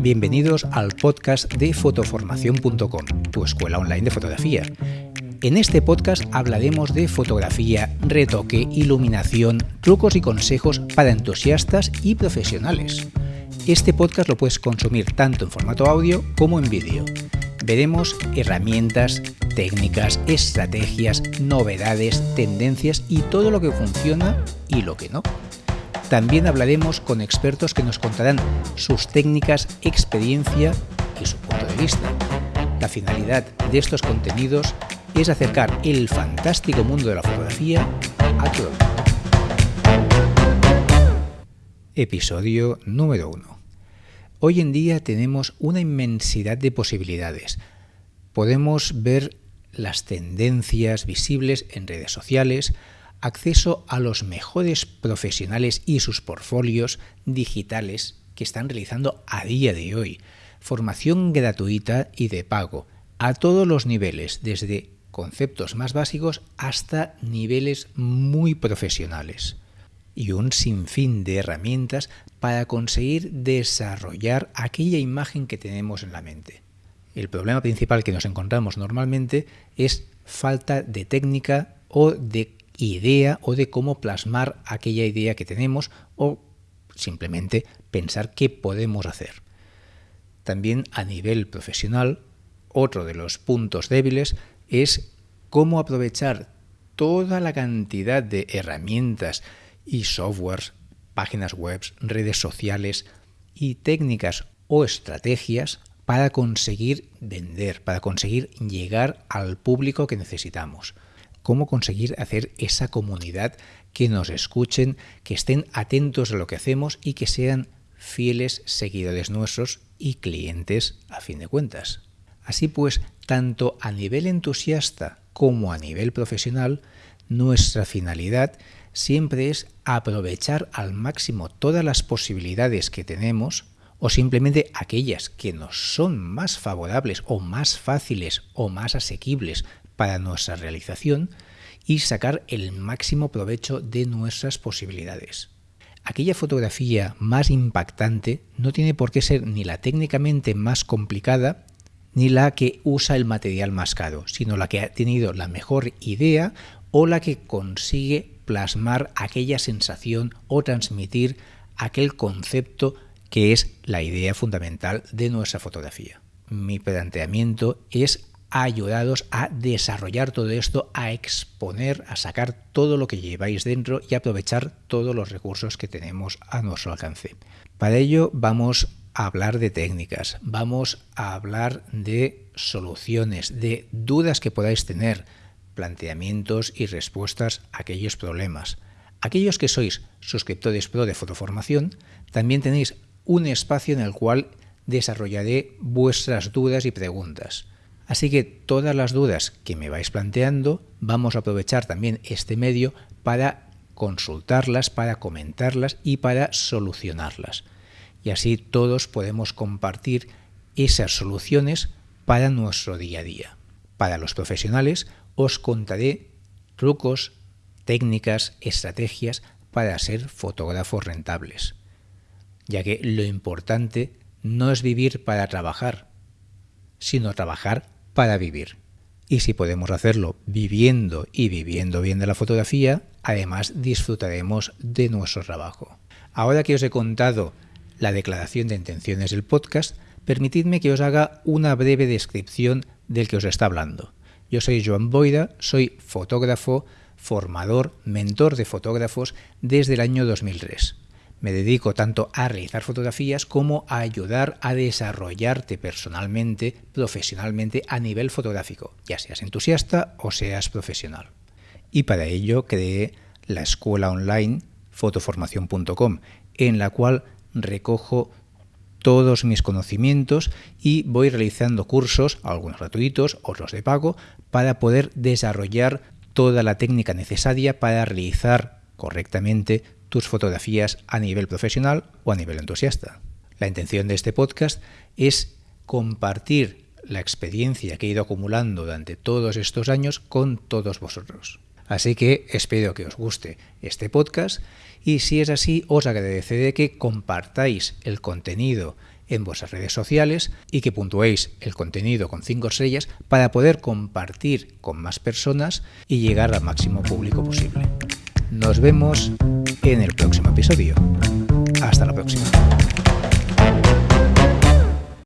Bienvenidos al podcast de fotoformación.com, tu escuela online de fotografía. En este podcast hablaremos de fotografía, retoque, iluminación, trucos y consejos para entusiastas y profesionales. Este podcast lo puedes consumir tanto en formato audio como en vídeo. Veremos herramientas, técnicas, estrategias, novedades, tendencias y todo lo que funciona y lo que no. También hablaremos con expertos que nos contarán sus técnicas, experiencia y su punto de vista. La finalidad de estos contenidos es acercar el fantástico mundo de la fotografía a todo Episodio número 1. Hoy en día tenemos una inmensidad de posibilidades. Podemos ver las tendencias visibles en redes sociales, acceso a los mejores profesionales y sus portfolios digitales que están realizando a día de hoy, formación gratuita y de pago, a todos los niveles, desde conceptos más básicos hasta niveles muy profesionales y un sinfín de herramientas para conseguir desarrollar aquella imagen que tenemos en la mente. El problema principal que nos encontramos normalmente es falta de técnica o de idea o de cómo plasmar aquella idea que tenemos o simplemente pensar qué podemos hacer. También a nivel profesional, otro de los puntos débiles es cómo aprovechar toda la cantidad de herramientas y softwares, páginas web, redes sociales y técnicas o estrategias para conseguir vender, para conseguir llegar al público que necesitamos cómo conseguir hacer esa comunidad que nos escuchen, que estén atentos a lo que hacemos y que sean fieles seguidores nuestros y clientes a fin de cuentas. Así pues, tanto a nivel entusiasta como a nivel profesional, nuestra finalidad siempre es aprovechar al máximo todas las posibilidades que tenemos o simplemente aquellas que nos son más favorables o más fáciles o más asequibles para nuestra realización y sacar el máximo provecho de nuestras posibilidades. Aquella fotografía más impactante no tiene por qué ser ni la técnicamente más complicada ni la que usa el material más caro, sino la que ha tenido la mejor idea o la que consigue plasmar aquella sensación o transmitir aquel concepto que es la idea fundamental de nuestra fotografía. Mi planteamiento es ayudados a desarrollar todo esto, a exponer, a sacar todo lo que lleváis dentro y aprovechar todos los recursos que tenemos a nuestro alcance. Para ello vamos a hablar de técnicas, vamos a hablar de soluciones, de dudas que podáis tener, planteamientos y respuestas a aquellos problemas. Aquellos que sois suscriptores pro de Fotoformación, también tenéis un espacio en el cual desarrollaré vuestras dudas y preguntas. Así que todas las dudas que me vais planteando, vamos a aprovechar también este medio para consultarlas, para comentarlas y para solucionarlas. Y así todos podemos compartir esas soluciones para nuestro día a día. Para los profesionales os contaré trucos, técnicas, estrategias para ser fotógrafos rentables, ya que lo importante no es vivir para trabajar, sino trabajar para vivir. Y si podemos hacerlo viviendo y viviendo bien de la fotografía, además disfrutaremos de nuestro trabajo. Ahora que os he contado la declaración de intenciones del podcast, permitidme que os haga una breve descripción del que os está hablando. Yo soy Joan Boida, soy fotógrafo, formador, mentor de fotógrafos desde el año 2003. Me dedico tanto a realizar fotografías como a ayudar a desarrollarte personalmente, profesionalmente a nivel fotográfico, ya seas entusiasta o seas profesional. Y para ello creé la escuela online fotoformación.com, en la cual recojo todos mis conocimientos y voy realizando cursos, algunos gratuitos, otros de pago, para poder desarrollar toda la técnica necesaria para realizar correctamente tus fotografías a nivel profesional o a nivel entusiasta. La intención de este podcast es compartir la experiencia que he ido acumulando durante todos estos años con todos vosotros. Así que espero que os guste este podcast y si es así os agradeceré que compartáis el contenido en vuestras redes sociales y que puntuéis el contenido con 5 estrellas para poder compartir con más personas y llegar al máximo público posible. Nos vemos en el próximo episodio. Hasta la próxima.